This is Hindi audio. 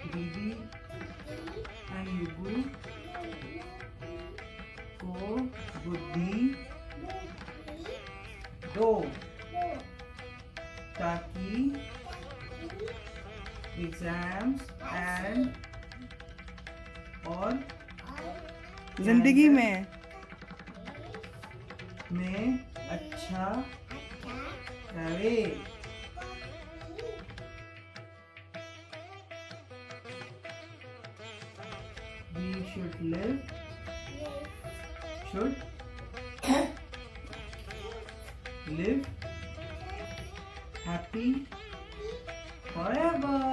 didi ayubu ko बुद्धि। दो। ताकि एग्ज़ाम्स एंड और ज़िंदगी में। में अच्छा करे। Should live? Should? Live? Happy? Forever